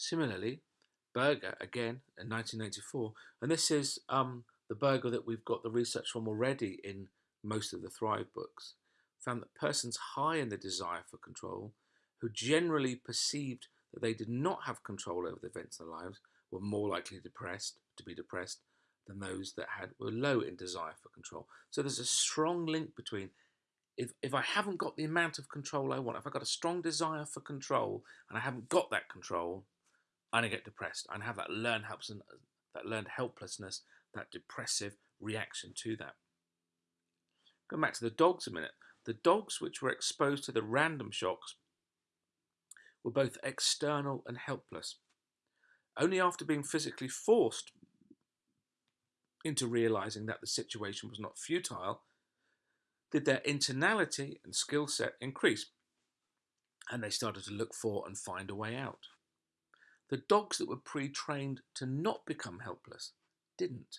Similarly, Burger, again, in 1984, and this is um, the Burger that we've got the research from already in most of the Thrive books, found that persons high in the desire for control, who generally perceived that they did not have control over the events in their lives, were more likely depressed to be depressed than those that had were low in desire for control. So there's a strong link between if, if I haven't got the amount of control I want, if I've got a strong desire for control and I haven't got that control, I'm gonna get depressed. I have that learned helplessness, uh, that learned helplessness, that depressive reaction to that. Going back to the dogs a minute. The dogs which were exposed to the random shocks were both external and helpless. Only after being physically forced into realizing that the situation was not futile did their internality and skill set increase, and they started to look for and find a way out. The dogs that were pre trained to not become helpless didn't.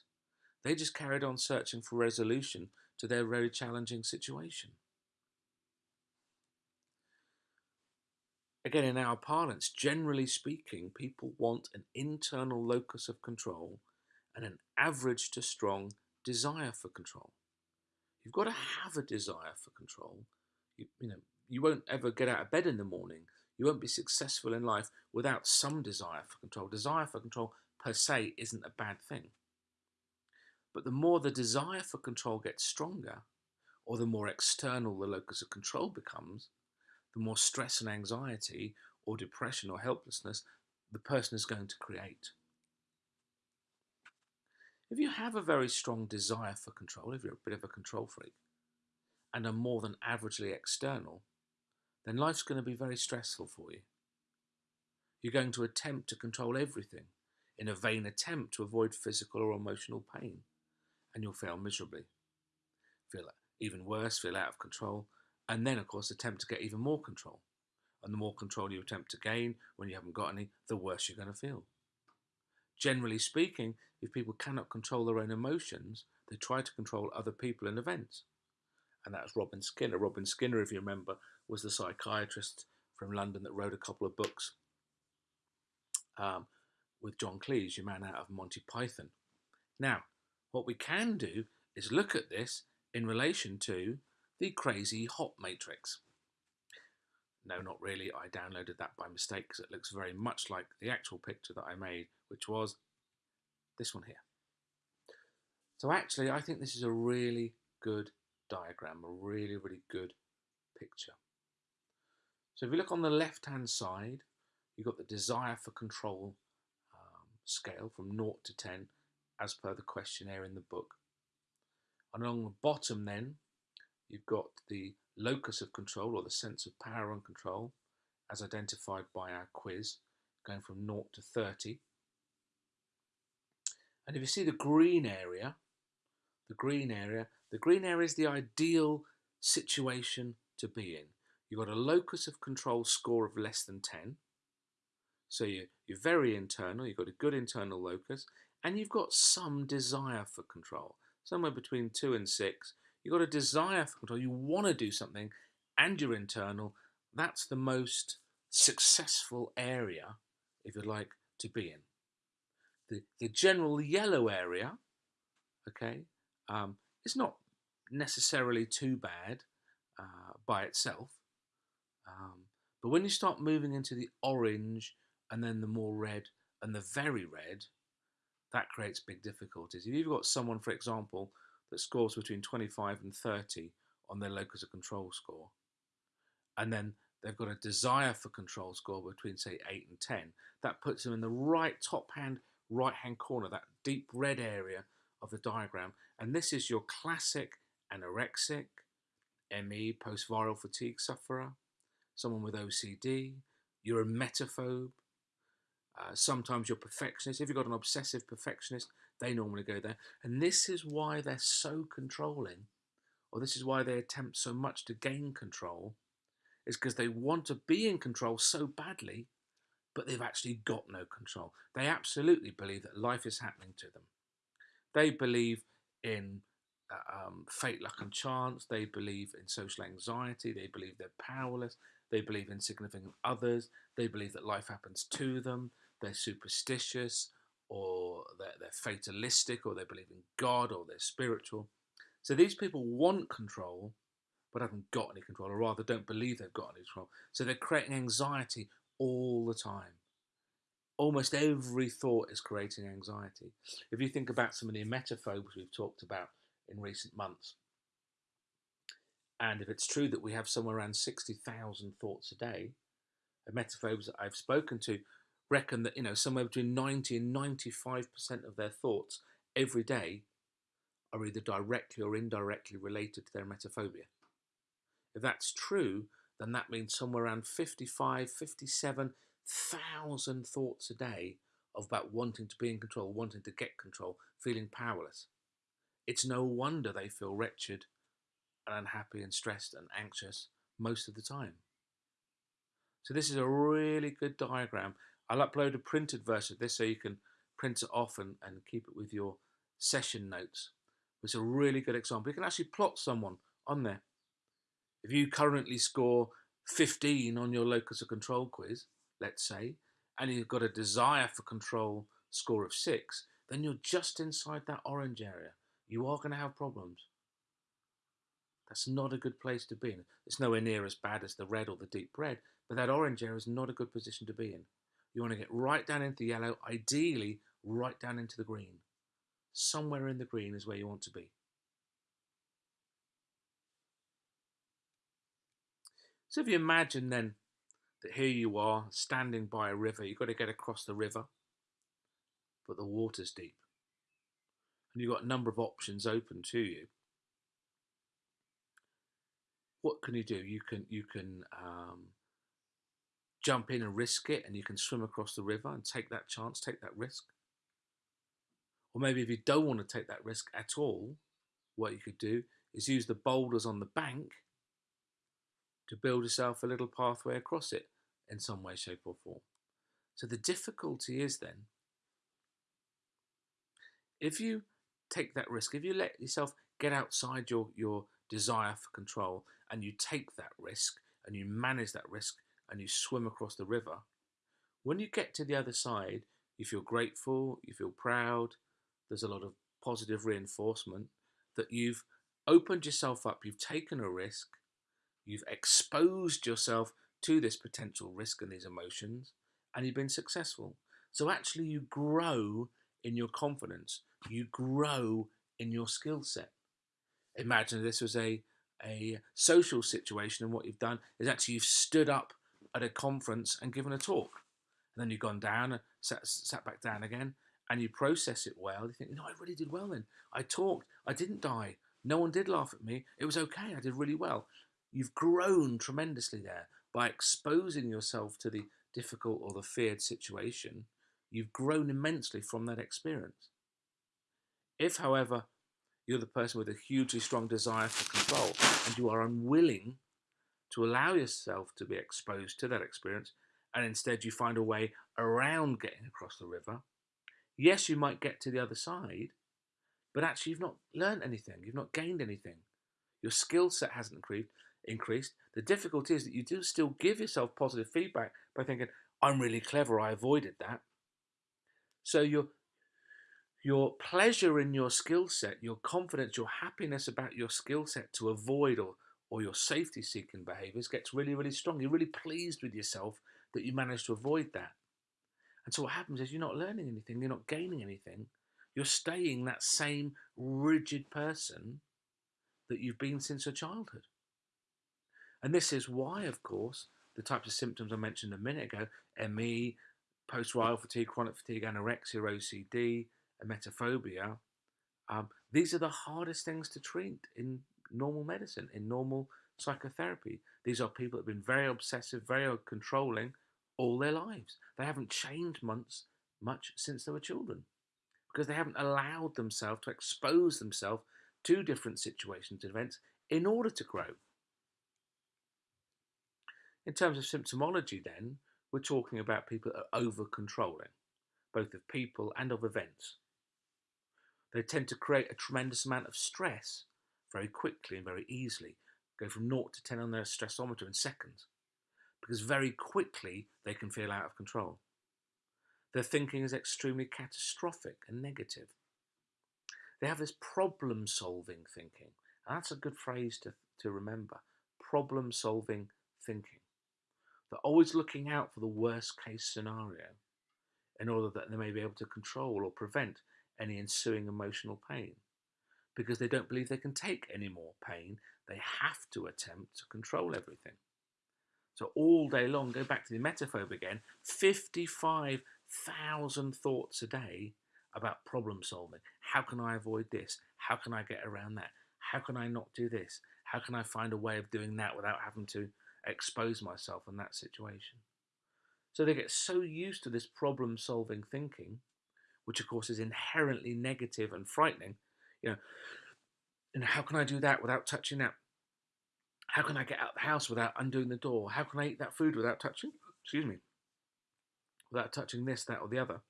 They just carried on searching for resolution to their very challenging situation. Again, in our parlance, generally speaking, people want an internal locus of control and an average to strong desire for control. You've got to have a desire for control. You, you know, you won't ever get out of bed in the morning. You won't be successful in life without some desire for control. Desire for control per se isn't a bad thing. But the more the desire for control gets stronger, or the more external the locus of control becomes, the more stress and anxiety or depression or helplessness the person is going to create. If you have a very strong desire for control, if you're a bit of a control freak, and are more than averagely external, then life's going to be very stressful for you. You're going to attempt to control everything in a vain attempt to avoid physical or emotional pain, and you'll fail miserably. Feel even worse, feel out of control, and then, of course, attempt to get even more control. And the more control you attempt to gain when you haven't got any, the worse you're going to feel. Generally speaking, if people cannot control their own emotions, they try to control other people and events. And that's Robin Skynner. Robin Skynner, if you remember, was the psychiatrist from London that wrote a couple of books um, with John Cleese, your man out of Monty Python. Now, what we can do is look at this in relation to the crazy hot matrix. No, not really. I downloaded that by mistake because it looks very much like the actual picture that I made, which was this one here. So actually, I think this is a really good diagram, a really, really good picture. So if you look on the left-hand side, you've got the desire for control um, scale from 0 to 10, as per the questionnaire in the book. And along the bottom then, you've got the locus of control or the sense of power and control as identified by our quiz, going from 0 to 30. And if you see the green area, the green area, the green area is the ideal situation to be in. You've got a locus of control score of less than 10. So you, you're very internal, you've got a good internal locus, and you've got some desire for control, somewhere between 2 and 6, You've got a desire for control. You want to do something and you're internal. That's the most successful area, if you'd like, to be in. The, the general yellow area, okay, um, is not necessarily too bad uh, by itself. Um, but when you start moving into the orange and then the more red and the very red, that creates big difficulties. If you've got someone, for example, that scores between 25 and 30 on their locus of control score. And then they've got a desire for control score between, say, 8 and 10. That puts them in the right top hand, right hand corner, that deep red area of the diagram. And this is your classic anorexic, ME, post viral fatigue sufferer, someone with OCD, you're a emetophobe, uh, sometimes you're perfectionist. If you've got an obsessive perfectionist, they normally go there. And this is why they're so controlling, or this is why they attempt so much to gain control, is because they want to be in control so badly, but they've actually got no control. They absolutely believe that life is happening to them. They believe in uh, um, fate, luck, and chance. They believe in social anxiety. They believe they're powerless. They believe in significant others. They believe that life happens to them. they're superstitious, or they're, they're fatalistic, or they believe in God, or they're spiritual. So these people want control, but haven't got any control, or rather don't believe they've got any control. So they're creating anxiety all the time. Almost every thought is creating anxiety. If you think about some of the emetophobes we've talked about in recent months, and if it's true that we have somewhere around 60,000 thoughts a day, the emetophobes that I've spoken to reckon that, you know, somewhere between 90 and 95% of their thoughts every day are either directly or indirectly related to their emetophobia. If that's true, then that means somewhere around 55, 57,000 thoughts a day of about wanting to be in control, wanting to get control, feeling powerless. It's no wonder they feel wretched and unhappy and stressed and anxious most of the time. So this is a really good diagram. I'll upload a printed version of this so you can print it off and, and keep it with your session notes. It's a really good example. You can actually plot someone on there. If you currently score 15 on your locus of control quiz, let's say, and you've got a desire for control score of 6, then you're just inside that orange area. You are going to have problems. That's not a good place to be in. It's nowhere near as bad as the red or the deep red, but that orange area is not a good position to be in. You want to get right down into the yellow, ideally right down into the green. Somewhere in the green is where you want to be. So if you imagine then that here you are standing by a river, you've got to get across the river, but the water's deep. And you've got a number of options open to you what can you do? You can you can um, jump in and risk it, and you can swim across the river and take that chance, take that risk. Or maybe if you don't want to take that risk at all, what you could do is use the boulders on the bank to build yourself a little pathway across it in some way, shape, or form. So the difficulty is then, if you take that risk, if you let yourself get outside your, your desire for control and you take that risk and you manage that risk and you swim across the river, when you get to the other side, you feel grateful, you feel proud, there's a lot of positive reinforcement that you've opened yourself up, you've taken a risk, you've exposed yourself to this potential risk and these emotions, and you've been successful. So actually, you grow in your confidence, you grow in your skill set. Imagine this was a a social situation and what you've done is actually you've stood up at a conference and given a talk. And then you've gone down and sat, sat back down again and you process it well. You think no i really did well then. I talked. I didn't die. No one did laugh at me. It was okay. I did really well. You've grown tremendously there. By exposing yourself to the difficult or the feared situation you've grown immensely from that experience. If however you're the person with a hugely strong desire for control, and you are unwilling to allow yourself to be exposed to that experience, and instead you find a way around getting across the river. Yes, you might get to the other side, but actually you've not learned anything, you've not gained anything. Your skill set hasn't increased. Increased. The difficulty is that you do still give yourself positive feedback by thinking, "I'm really clever. I avoided that." So you're your pleasure in your skill set, your confidence, your happiness about your skill set to avoid or, or your safety seeking behaviors gets really, really strong. You're really pleased with yourself that you managed to avoid that. And so what happens is you're not learning anything, you're not gaining anything. You're staying that same rigid person that you've been since your childhood. And this is why, of course, the types of symptoms I mentioned a minute ago ME, post viral fatigue, chronic fatigue, anorexia, OCD, emetophobia, um, these are the hardest things to treat in normal medicine, in normal psychotherapy. These are people that have been very obsessive, very controlling all their lives. They haven't changed much, much since they were children because they haven't allowed themselves to expose themselves to different situations and events in order to grow. In terms of symptomology, then, we're talking about people that are over controlling, both of people and of events. They tend to create a tremendous amount of stress very quickly and very easily, go from 0 to 10 on their stressometer in seconds, because very quickly they can feel out of control. Their thinking is extremely catastrophic and negative. They have this problem solving thinking. And that's a good phrase to, to remember problem solving thinking. They're always looking out for the worst case scenario in order that they may be able to control or prevent any ensuing emotional pain. Because they don't believe they can take any more pain, they have to attempt to control everything. So all day long, go back to the metaphobe again, 55,000 thoughts a day about problem solving. How can I avoid this? How can I get around that? How can I not do this? How can I find a way of doing that without having to expose myself in that situation? So they get so used to this problem solving thinking, which of course is inherently negative and frightening. You know, and how can I do that without touching that? How can I get out of the house without undoing the door? How can I eat that food without touching, excuse me, without touching this, that, or the other?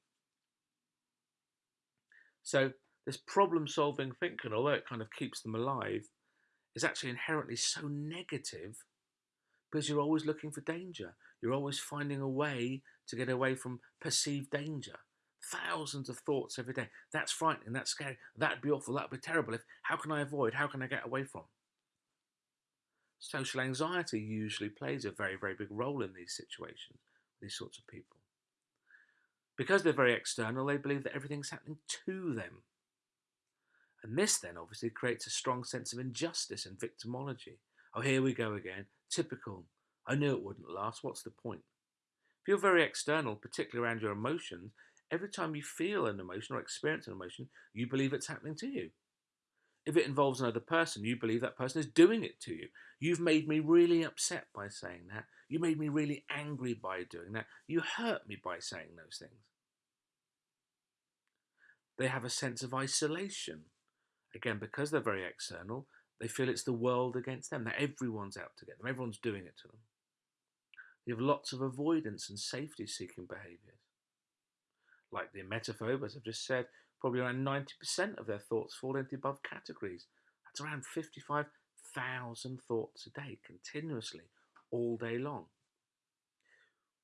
So this problem solving thinking, although it kind of keeps them alive, is actually inherently so negative because you're always looking for danger. You're always finding a way to get away from perceived danger. Thousands of thoughts every day. That's frightening. That's scary. That'd be awful. That'd be terrible. If how can I avoid? How can I get away from? Social anxiety usually plays a very, very big role in these situations, these sorts of people. Because they're very external, they believe that everything's happening to them. And this then obviously creates a strong sense of injustice and victimology. Oh, here we go again. Typical. I knew it wouldn't last. What's the point? If you're very external, particularly around your emotions, every time you feel an emotion or experience an emotion, you believe it's happening to you. If it involves another person, you believe that person is doing it to you. You've made me really upset by saying that. You made me really angry by doing that. You hurt me by saying those things. They have a sense of isolation. Again, because they're very external, they feel it's the world against them, that everyone's out to get them, everyone's doing it to them. They have lots of avoidance and safety seeking behaviours. Like the emetophobe, as I've just said, probably around 90% of their thoughts fall into above categories. That's around 55,000 thoughts a day, continuously, all day long.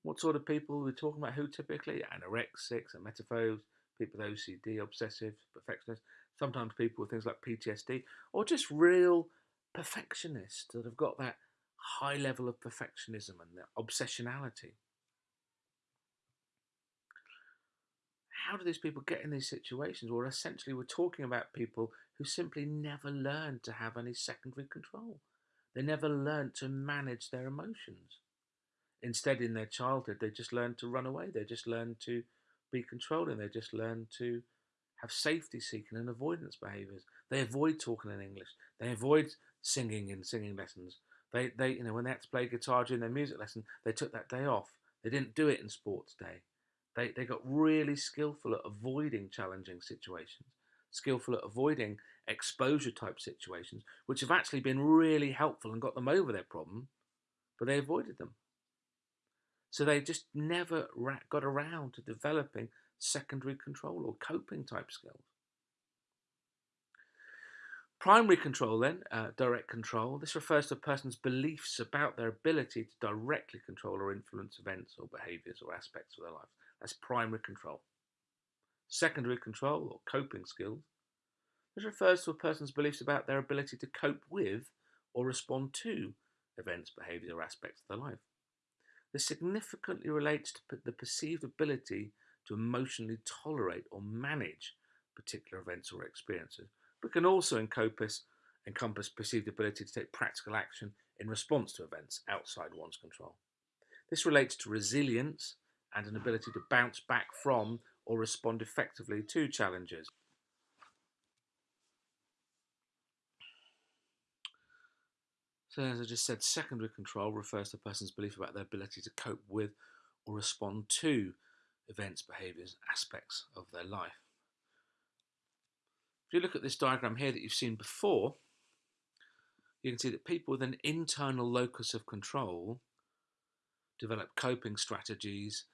What sort of people are we talking about? Who typically? Anorexics, emetophobes, people with OCD, obsessive, perfectionists, sometimes people with things like PTSD, or just real perfectionists that have got that high level of perfectionism and that obsessionality. How do these people get in these situations? Well, essentially, we're talking about people who simply never learned to have any secondary control. They never learned to manage their emotions. Instead, in their childhood, they just learned to run away. They just learned to be controlling. They just learned to have safety seeking and avoidance behaviors. They avoid talking in English. They avoid singing in singing lessons. They, they, you know, when they had to play guitar during their music lesson, they took that day off. They didn't do it in sports day. They, they got really skillful at avoiding challenging situations, skillful at avoiding exposure type situations, which have actually been really helpful and got them over their problem, but they avoided them. So they just never got around to developing secondary control or coping type skills. Primary control, then, uh, direct control, this refers to a person's beliefs about their ability to directly control or influence events or behaviours or aspects of their life. That's primary control. Secondary control, or coping skills, this refers to a person's beliefs about their ability to cope with or respond to events, behaviours, or aspects of their life. This significantly relates to the perceived ability to emotionally tolerate or manage particular events or experiences, but can also encompass, encompass perceived ability to take practical action in response to events outside one's control. This relates to resilience and an ability to bounce back from or respond effectively to challenges. So, as I just said, secondary control refers to a person's belief about their ability to cope with or respond to events, behaviours, aspects of their life. If you look at this diagram here that you've seen before, you can see that people with an internal locus of control develop coping strategies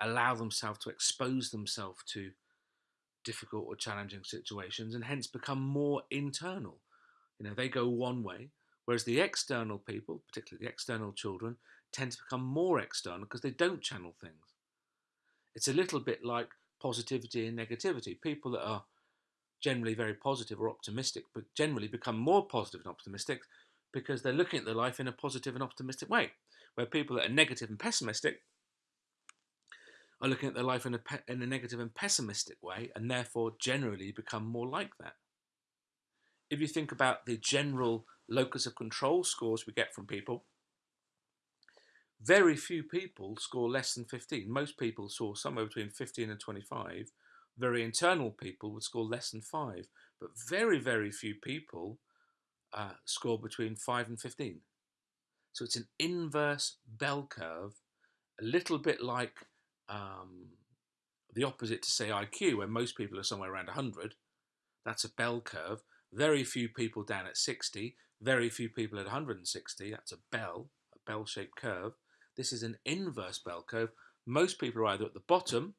allow themselves to expose themselves to difficult or challenging situations and hence become more internal. You know, they go one way, whereas the external people, particularly the external children, tend to become more external because they don't channel things. It's a little bit like positivity and negativity. People that are generally very positive or optimistic, but generally become more positive and optimistic because they're looking at their life in a positive and optimistic way. Where people that are negative and pessimistic are looking at their life in a, in a negative and pessimistic way, and therefore generally become more like that. If you think about the general locus of control scores we get from people, very few people score less than 15. Most people score somewhere between 15 and 25. Very internal people would score less than 5. But very, very few people uh, score between 5 and 15. So it's an inverse bell curve, a little bit like um, the opposite to say IQ, where most people are somewhere around 100. That's a bell curve. Very few people down at 60, very few people at 160. That's a bell, a bell-shaped curve. This is an inverse bell curve. Most people are either at the bottom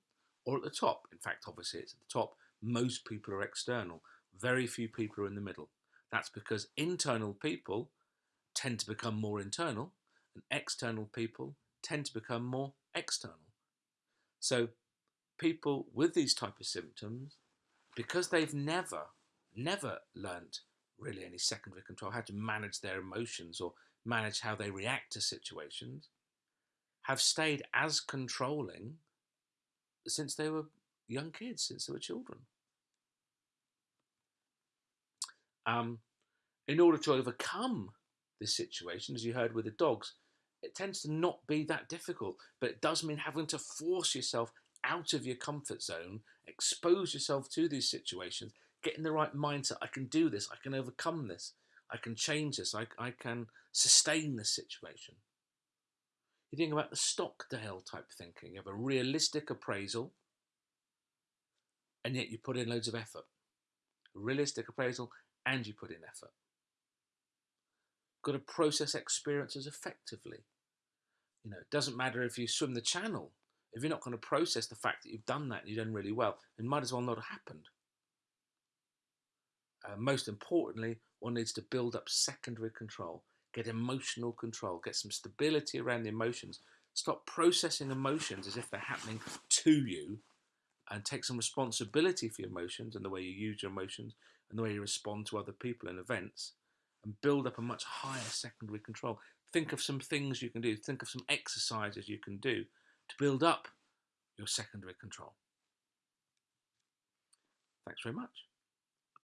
or at the top. In fact, obviously it's at the top. Most people are external. Very few people are in the middle. That's because internal people tend to become more internal and external people tend to become more external. So people with these type of symptoms, because they've never, never learnt really any secondary control, how to manage their emotions or manage how they react to situations, have stayed as controlling since they were young kids, since they were children. Um, in order to overcome this situation, as you heard with the dogs, it tends to not be that difficult, but it does mean having to force yourself out of your comfort zone, expose yourself to these situations, get in the right mindset. I can do this. I can overcome this. I can change this. I, I can sustain this situation. You think about the Stockdale type thinking. You have a realistic appraisal, and yet you put in loads of effort. Realistic appraisal, and you put in effort. Got to process experiences effectively. You know, it doesn't matter if you swim the channel. If you're not going to process the fact that you've done that and you've done really well, it might as well not have happened. Uh, most importantly, one needs to build up secondary control, get emotional control, get some stability around the emotions. Stop processing emotions as if they're happening to you and take some responsibility for your emotions and the way you use your emotions and the way you respond to other people and events and build up a much higher secondary control. Think of some things you can do. Think of some exercises you can do to build up your secondary control. Thanks very much.